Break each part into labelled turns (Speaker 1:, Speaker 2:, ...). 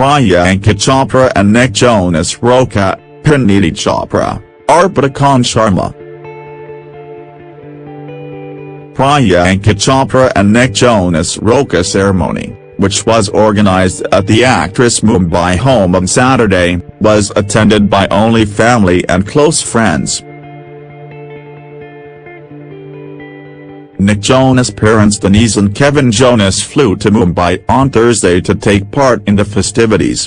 Speaker 1: Priyanka Chopra and Nick Jonas Roka, Parineeti Chopra, Arpita Khan Sharma. Priyanka Chopra and Nick Jonas Roka ceremony, which was organized at the actress Mumbai home on Saturday, was attended by only family and close friends. Nick Jonas' parents Denise and Kevin Jonas flew to Mumbai on Thursday to take part in the festivities.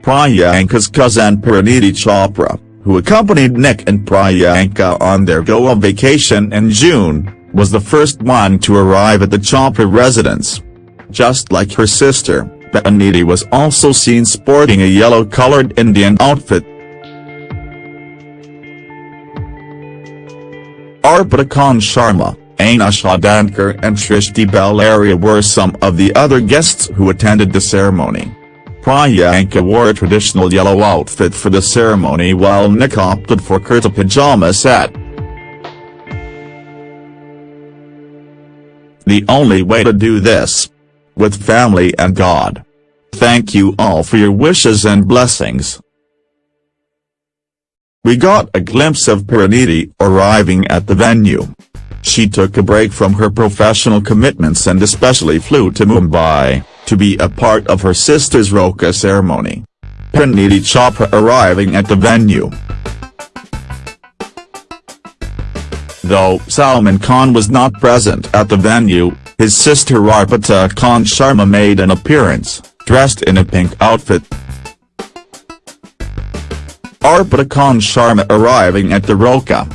Speaker 1: Priyanka's cousin Parineeti Chopra, who accompanied Nick and Priyanka on their Goa vacation in June, was the first one to arrive at the Chopra residence. Just like her sister, Parineeti was also seen sporting a yellow-colored Indian outfit. Arpita Khan Sharma, Anusha Dandekar and Shrishti Behl Arya were some of the other guests who attended the ceremony. Priyanka wore a traditional yellow outfit for the ceremony while Nick opted for kurta pajama set. The only way to do this. With family and God. Thank you all for your wishes and blessings. We got a glimpse of Parineeti arriving at the venue. She took a break from her professional commitments and especially flew to Mumbai, to be a part of her sister's Roka ceremony. Parineeti Chopra arriving at the venue. Though Salman Khan was not present at the venue, his sister Arpita Khan Sharma made an appearance, dressed in a pink outfit. Arpita Khan Sharma arriving at the Roka.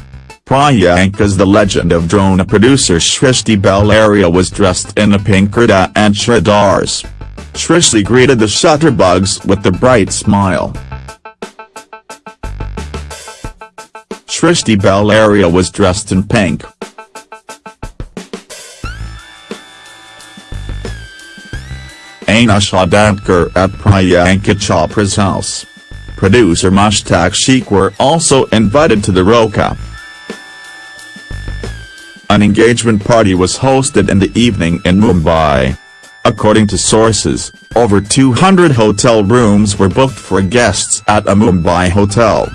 Speaker 1: Priyanka's The Legend of Drona producer Shrishti Behl Arya was dressed in a pink kurta and churidars. Shrishti greeted the shutterbugs with a bright smile. Shrishti Behl Arya was dressed in pink. Anusha Dandekar at Priyanka Chopra's house producer Mushtaq Sheikh were also invited to the Roka. An engagement party was hosted in the evening in Mumbai. According to sources, over 200 hotel rooms were booked for guests at a Mumbai hotel.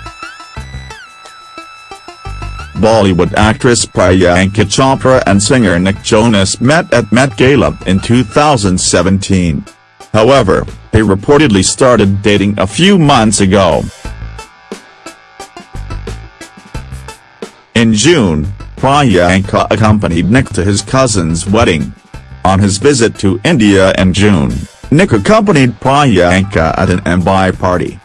Speaker 1: Bollywood actress Priyanka Chopra and singer Nick Jonas met at Met Gala in 2017. However, they reportedly started dating a few months ago. In June, Priyanka accompanied Nick to his cousin's wedding. On his visit to India in June, Nick accompanied Priyanka at an Mumbai party.